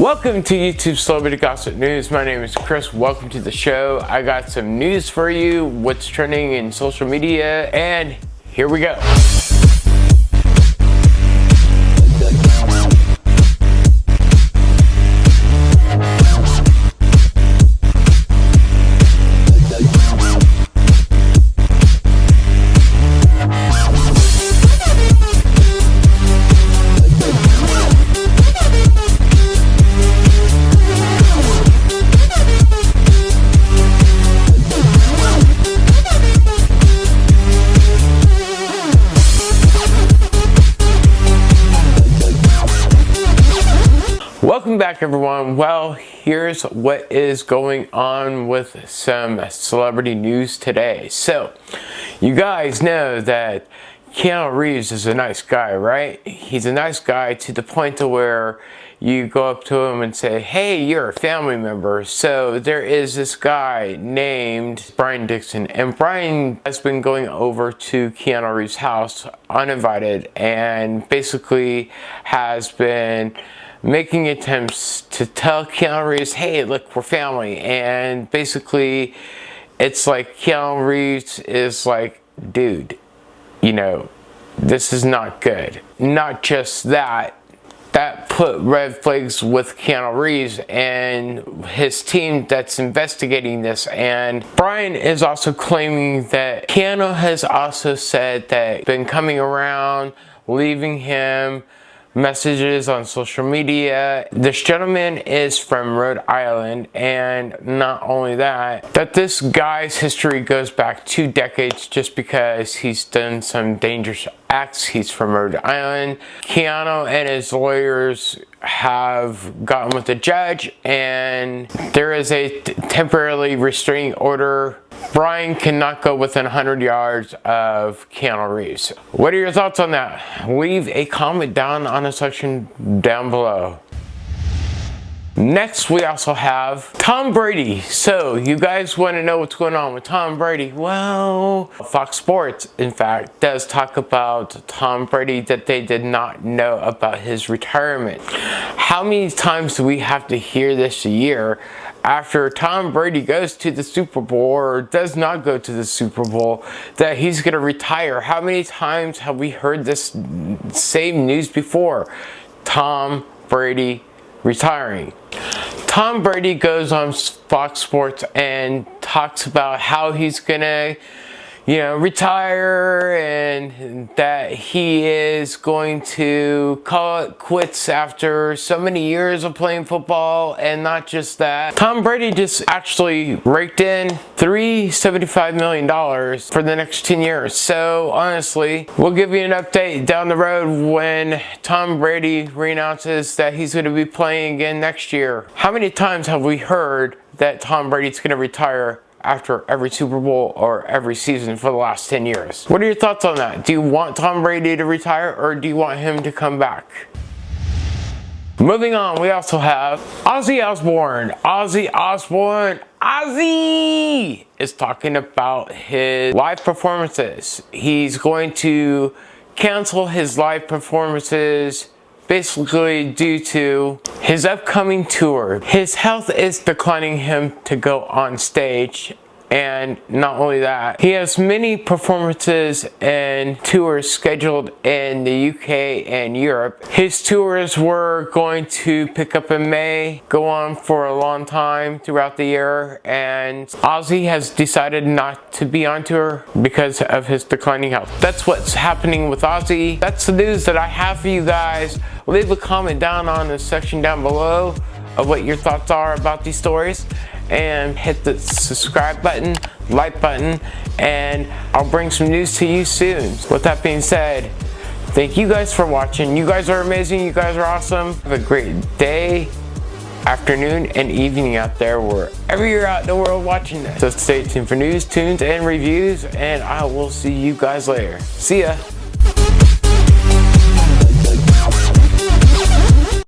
Welcome to YouTube Celebrity Gossip News. My name is Chris. Welcome to the show. I got some news for you, what's trending in social media, and here we go. Welcome back everyone. Well, here's what is going on with some celebrity news today. So, you guys know that Keanu Reeves is a nice guy, right? He's a nice guy to the point to where you go up to him and say, hey, you're a family member. So there is this guy named Brian Dixon and Brian has been going over to Keanu Reeves' house uninvited and basically has been making attempts to tell Keanu Reeves, hey, look, we're family. And basically, it's like Keanu Reeves is like, dude, you know, this is not good. Not just that, that put red flags with Keanu Reeves and his team that's investigating this. And Brian is also claiming that Keanu has also said that been coming around, leaving him, messages on social media. This gentleman is from Rhode Island and not only that, that this guy's history goes back two decades just because he's done some dangerous acts. He's from Rhode Island. Keanu and his lawyers have gotten with the judge and there is a temporarily restraining order Brian cannot go within 100 yards of Keanu Reeves. What are your thoughts on that? Leave a comment down on the section down below. Next, we also have Tom Brady. So, you guys want to know what's going on with Tom Brady? Well, Fox Sports, in fact, does talk about Tom Brady that they did not know about his retirement. How many times do we have to hear this a year after Tom Brady goes to the Super Bowl or does not go to the Super Bowl that he's going to retire? How many times have we heard this same news before? Tom Brady retiring. Tom Brady goes on Fox Sports and talks about how he's gonna you know, retire and that he is going to call it quits after so many years of playing football and not just that. Tom Brady just actually raked in $375 million for the next 10 years. So honestly, we'll give you an update down the road when Tom Brady reannounces that he's going to be playing again next year. How many times have we heard that Tom Brady's going to retire after every Super Bowl or every season for the last 10 years. What are your thoughts on that? Do you want Tom Brady to retire or do you want him to come back? Moving on, we also have Ozzy Osbourne. Ozzy Osbourne, Ozzy is talking about his live performances. He's going to cancel his live performances basically due to his upcoming tour. His health is declining him to go on stage and not only that, he has many performances and tours scheduled in the UK and Europe. His tours were going to pick up in May, go on for a long time throughout the year, and Ozzy has decided not to be on tour because of his declining health. That's what's happening with Ozzy. That's the news that I have for you guys. Leave a comment down on the section down below of what your thoughts are about these stories and hit the subscribe button, like button, and I'll bring some news to you soon. With that being said, thank you guys for watching. You guys are amazing. You guys are awesome. Have a great day, afternoon, and evening out there wherever you're out in the world watching this. So stay tuned for news, tunes, and reviews, and I will see you guys later. See ya.